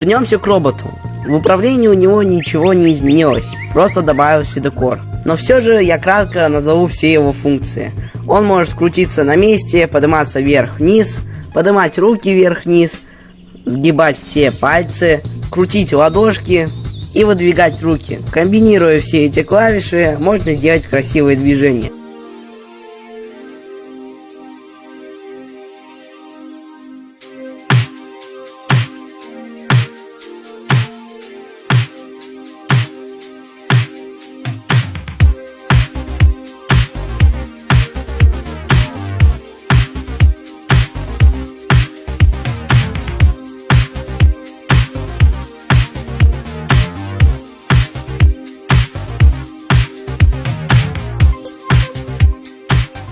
Вернемся к роботу. В управлении у него ничего не изменилось, просто добавился декор. Но все же я кратко назову все его функции. Он может крутиться на месте, подниматься вверх-вниз, поднимать руки вверх-вниз, сгибать все пальцы, крутить ладошки и выдвигать руки. Комбинируя все эти клавиши, можно делать красивые движения.